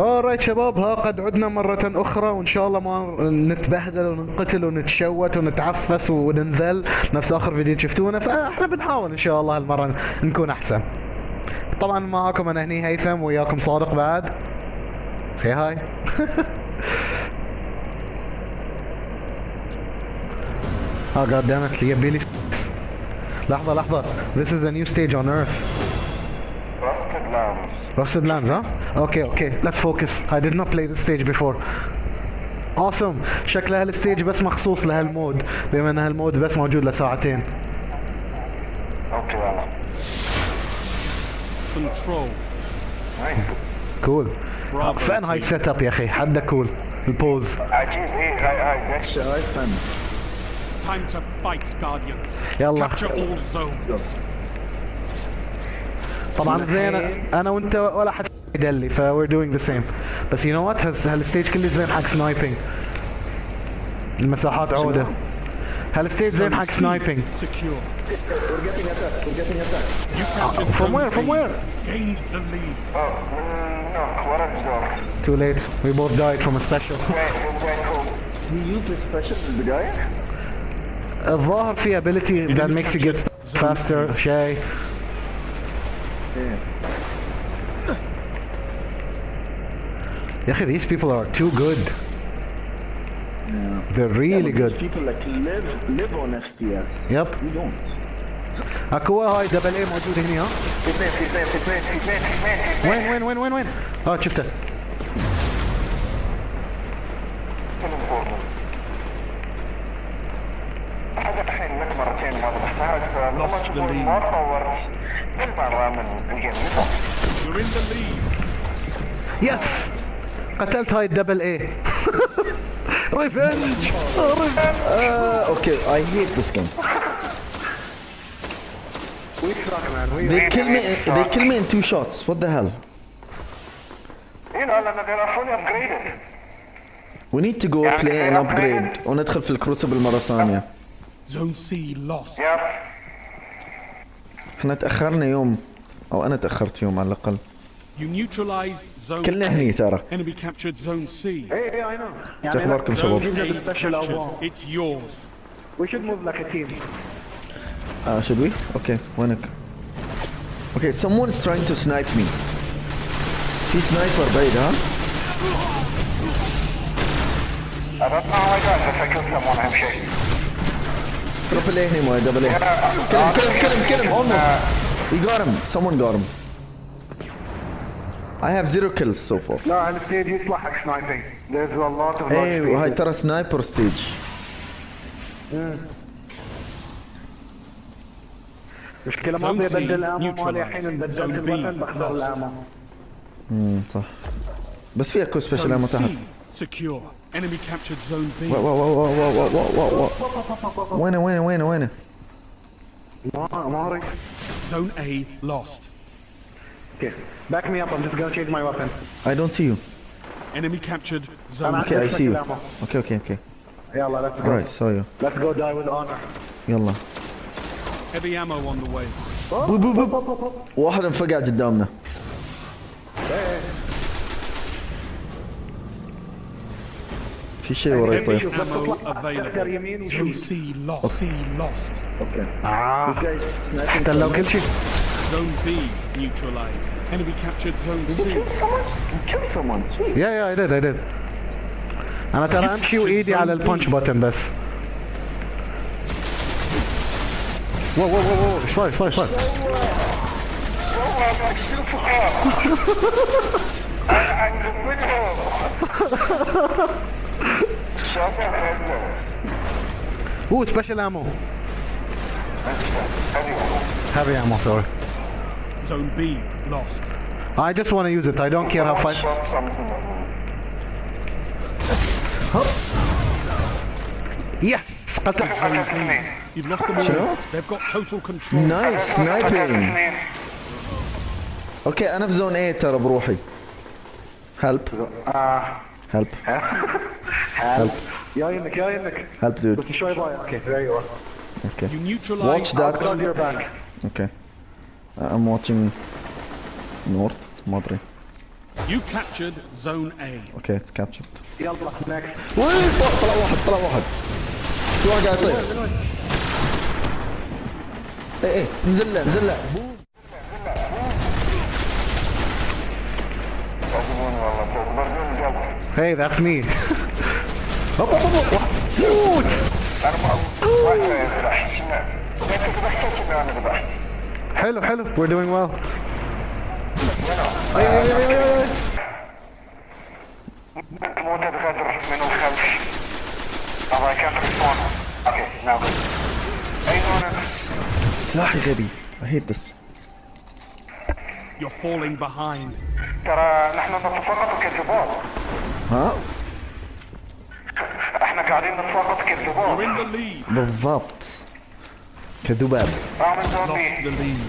اورايت شباب ها قد عدنا مرة أخرى وإن شاء الله ما نتبهدل وننقتل ونتشوت ونتعفس وننذل نفس آخر فيديو شفتونا فإحنا بنحاول إن شاء الله هالمرة نكون أحسن. طبعا معاكم أنا هني هيثم وياكم صادق بعد. سي هاي. آه جاد دامت يبي لي لحظة لحظة. This is a new stage on Earth. Rusted Lands. Rusted Lands, huh? Okay, okay. Let's focus. I did not play this stage before. Awesome. شكلها هالستيج بس مخصوص لهالمود بما إن هالمود بس موجود لساعتين. أوكي يلا Control. نايس كول. فين هاي. سيت اب يا أخي؟ حدا كول. البوز. عجيب إيه هاي هاي ليش Time to fight, Guardians. يلا. Capture all zones. طبعا زين أنا وأنت ولا حد Delhi. if we're doing the same. But you know what? Has hell stage killed Zen hack sniping. المساحات عودة. هل ستيت زين حق سنايبينج؟ From where? From where? Too late. We both died from a special. الظاهر في ability that makes you get faster, Shay. Yeah. اخي these people are too good they're really good People like live live on FPS. يب We don't. اكو هاي دبل اي موجود هنا ها في اثنين في اثنين في اثنين في اثنين في اثنين في اثنين وين وين وين وين وين اه شفته كلهم فوق حاجة الحين لك مرتين ما ضبطتها فلما Lost the تقول lead. ما قتلت هاي الدبل اي ريفنج Uh, game. We suck man we They kill me. They kill me in two shots. What the hell? You know they are fully upgraded We need to go play an upgrade وندخل في الكروسبل مرة ثانية. Zone C lost. إحنا تأخرنا يوم أو أنا تأخرت يوم على الأقل. You neutralized zone كلنا A. هني ترى. Enemy captured zone C. hey hey I know شو أخباركم شباب؟ A the special captured. album. It's yours. we should move like a team Uh, should we? Okay, وينك؟ Okay, someone's trying to snipe me. في سنايبر بعيد ها؟ I don't know how I got this I killed someone أهم شيء تربل ايه هنا موي دبل ايه. Kill him, kill him, kill him, kill him, almost. He got him. Someone got him. I have zero kills so far. لا على الستيج يصلحك sniping. There's a lot of إيه وهاي ترى سنايبر ستيج. مشكلة ما ابي ابدل الامو مالي الحين بدلت الوطن بخسر الامو. امم صح. بس في أكو سبيشل امو تحت. Secure. Enemy captured zone B. واو واو واو واو واو واو وينه وينه وينه وينه؟ ما ما زون A lost. Okay, back me up. I'm just gonna change my weapon. I don't see you. Enemy captured zone Okay, I see you. ammo. Okay, okay, okay. يلا let's go. Alright, saw you. Let's go die with honor. يلا. Heavy ammo on the way. بو بو بو. واحد انفقع قدامنا. في شيء وراي طيب. C lost. آه احتلوا كل شيء. Zone B neutralized. Enemy captured Zone did C. You kill someone? You killed someone. Jeez. Yeah, yeah, I did, I did. أنا ترى أمشي وإيدي على البانش بوتن بس. واو واو واو ايش صاير ايش صاير ايش صاير؟ Ooh, special ammo. Heavy ammo, sorry. Zone B lost. I just want to use it. I don't care how fight. shot something Yes قتلت. Zone B. You've lost them شنو؟ all. They've got total control. نايس سنايبينج. اوكي انا في زون 8 ترى بروحي. هيلب هيلب هيلب يا يمك يا يمك. هيلب دود. بس شوي باي. Okay there you are. اوكي. You neutralized Watch that. Got your back. اوكي. I'm watching north ما ادري. You captured Zone A. أوكي اتس كابتشرد يلا next وين فوق طلع واحد طلع واحد في واحد قاعد يطير إيه إيه نزل له نزل له Hey, that's me. هوب هوب هوب. موت ما واحد يذبح انت ذبحت كذا أنا ذبحت حلو حلو we're doing well أي أي أي أي أي زونة سلاحي غبي اي hate this You're falling behind. ترى نحن نتفرط كالذباب. ها؟ إحنا قاعدين نتفرط كالذباب. بالضبط. Can do better. The lead.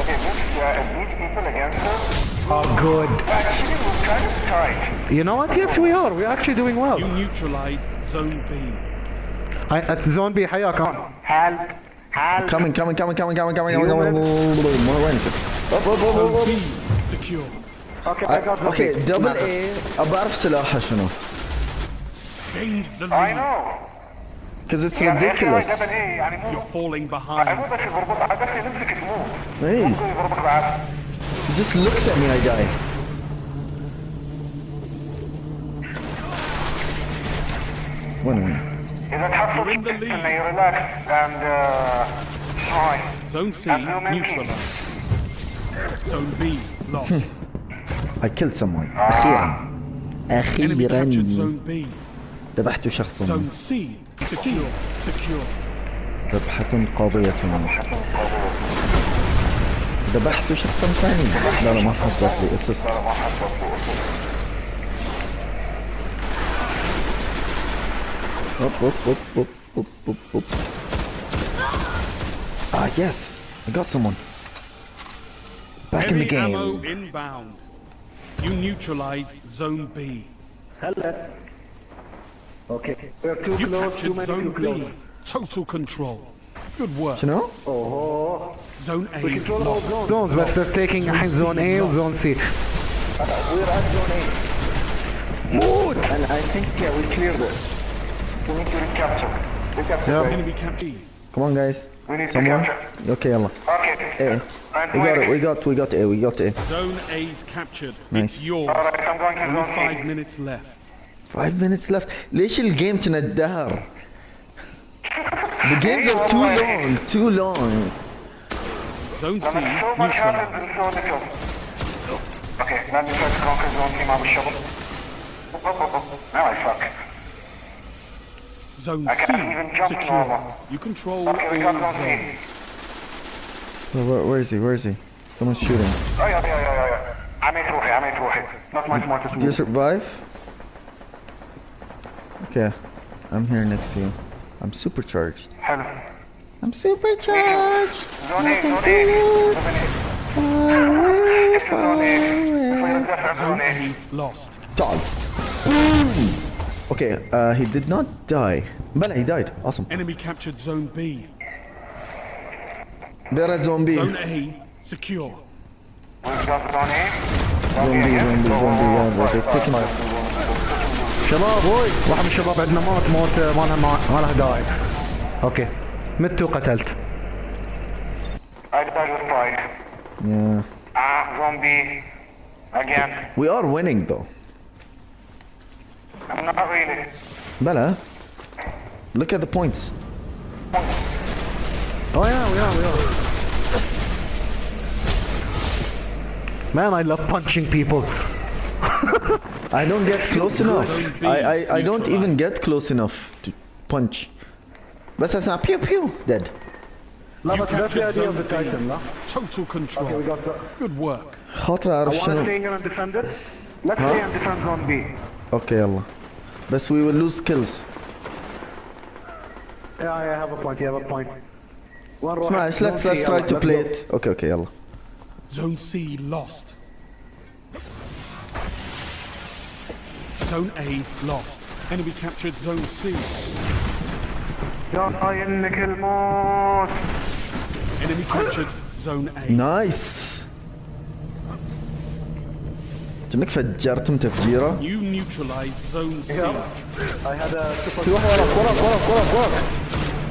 Okay, move, uh, move people against us. Oh, good. Actually, we're kind of tight. You know what? Yes, we are. We're actually doing well. You neutralized Zone B. I, at Zone B, حياك. Help. Help. Coming, coming, coming, coming, coming, coming, coming, coming. More win. Up, up, up, up, up. Secure. Okay, I got Okay, double A. أبعرف سلاحها شنو gained the lead. I know. Because it's ridiculous. You're falling behind. Hey. He just looks at me I die. One minute. You're in the lead. Relax and uh, try. Zone C neutralized. Zone B lost. I killed someone. أخيرا. أخيرا. Enemy captured zone B. ذبحت شخصا ذبحة قاضية ذبحت شخصا ثانيا لا لا ما حصلت لي اسست أوب أوب أوب أوب أوب أوب أوب ah, آه يس I got someone. Back Heavy in the game. You neutralized zone B. Hello. Okay. We are too you close, too many zone too close. B. Total control. Good work. You know? Oh. Zone A. We control all zones. Zones, but they're taking zone, zone A or zone C. Uh, we're at zone A. Mood! And I think, yeah, we cleared this? We need to recapture. Recapture. Yeah. Enemy capture. Come on, guys. We need Someone? to capture. Okay, Emma. Okay. A. And we got it, we got, we got A, we got A. Zone A's captured. Nice. It's yours. Alright, I'm going to Only zone five A. minutes left. 5 minutes left. ليش الجيم كنا الدهر The games are too long too long. Zone C neutralized Okay now they to conquer zone team shovel. Now I Zone C secure. You control okay. Where, where, where is he? Where is he? Someone's shooting. Oh yeah yeah yeah yeah I'm in I'm in Not much more to Do. you survive? Okay, I'm here next to you. I'm supercharged. Hello. I'm supercharged. Zone zone zone far Zone away. Lost. Dog. Okay, uh, he did not die. But he died. Awesome. Enemy captured zone B. There are zombies. Zone A, secure. Zombie, zombie, zombie, yeah, they've taken my شباب وي واحد من الشباب عندنا مات موت آه، ما لها ما لها داعي اوكي مت وقتلت I died with pride. Yeah. Ah, zombie. Again. We are winning though. Not really. Bella, look at the points. Oh yeah, we are, we are. Man, I love punching people. I don't get close enough. I, I, I don't even get close enough to punch. بس اسمع pew pew dead. لا You بس that's the captured idea of Zone the Titan لا B. Total control. we got the Good work. خاطر I اعرف want to شنو. stay here and defend it. Let's stay and defend zone B. اوكي يلا. بس we will lose kills. yeah I have a point you have a point وين نروح اسمع let's let's, let's try to play it. اوكي اوكي يلا. Zone C lost. Zone A lost. Enemy captured Zone C. الموت. Enemy captured Zone A. نايس كأنك فجرتم تفجيرة You neutralized Zone C. I had a super... في واحد وراك وراك وراك وراك وراك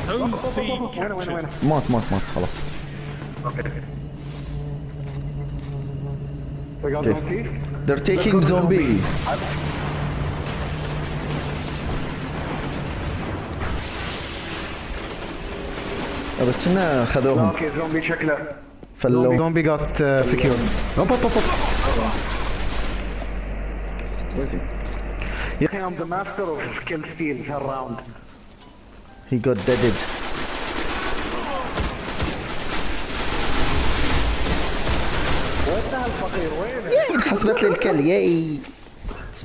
Zone C وين وين captured. وين مات مات مات خلاص We got Okay. zone C? They're taking zone آه، بس كنا خذوهم أوكي زومبي شكله. فلو. زومبي جات سكيور هوب هوب هوب يا أخي ام ذا ماستر اوف سكيل ستيل هالراوند He got deaded. وين؟ ياي انحسبت لي الكل ياي.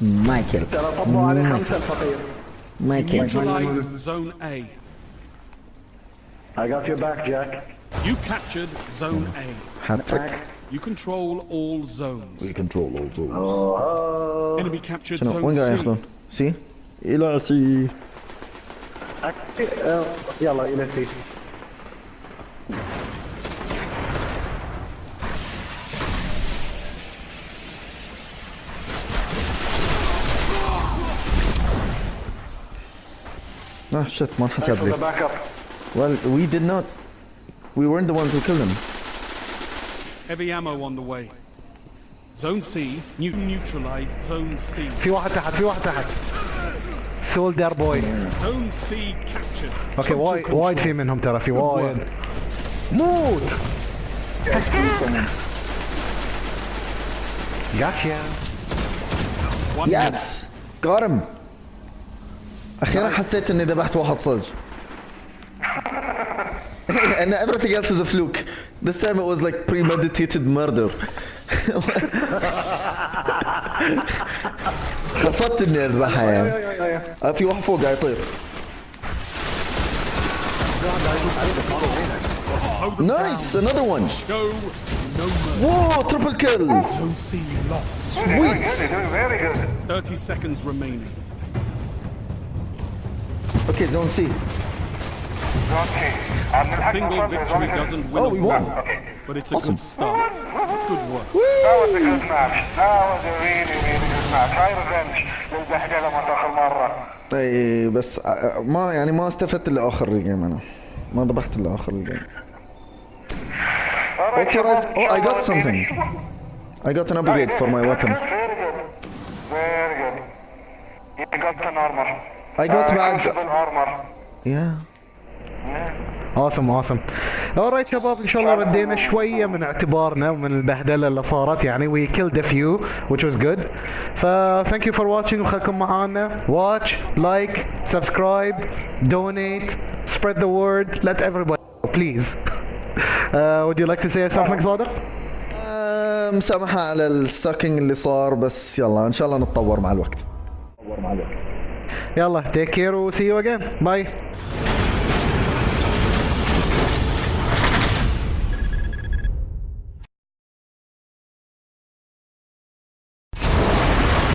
مايكل ترى طبوا عليه خمسة الفقير مايكل I got your back Jack. You captured Zone A. هاتريك You control all zones. we control all zones Oh. Enemy captured شنو وين قاعد Zone C. ياخذون سي الى سي أك- آه، يلا الى سي. اه شت ما انحسب For the لي backup. Well we did not we weren't the ones who killed him Heavy ammo on the way. Zone C, you neutralized Zone C. في واحد تحت في واحد تحت سولدر بوي Zone C captured. Total وايد. وايد في منهم ترى في وايد. موت جاتشا One minute. يس got him أخيرا حسيت اني ذبحت واحد صدق and everything else is a fluke this time it was like premeditated murder قصدت اني اذبحها يعني آه، في واحد فوق قاعد يطير نايس another one Go, no mercy. واو تربل كيل Zone C lost. sweet Doing very good. 30 seconds remaining. okay zone C Zone C. عم A نلحق single victory doesn't win Oh, a we war, won. Okay. but it's a Awesome. good start. Good work. That was a good match. That was a really, really good match. هاي ريفنج مرة. اي بس آه، ما يعني ما استفدت الا اخر الجيم أنا ما ذبحت الا اخر الجيم. شباب، Oh, I إن got شاء الله something. I got an upgrade for my weapon. Very good. Very good. You got an armor. I got Uh, back- crucible armor. Yeah. اوسم اوسم اورايت شباب إن شاء الله ردينا شوية من اعتبارنا ومن البهدلة اللي صارت. يعني وي كيلد ا فيو which was good. ف thank you for watching. وخلكم معانا. Watch like subscribe donate spread the word. Let everybody know, please. Uh, would you like to say something صادق؟ مسامحة على الساكينج اللي صار بس يلا إن شاء الله نتطور مع الوقت. يلا take care و see you again. Bye.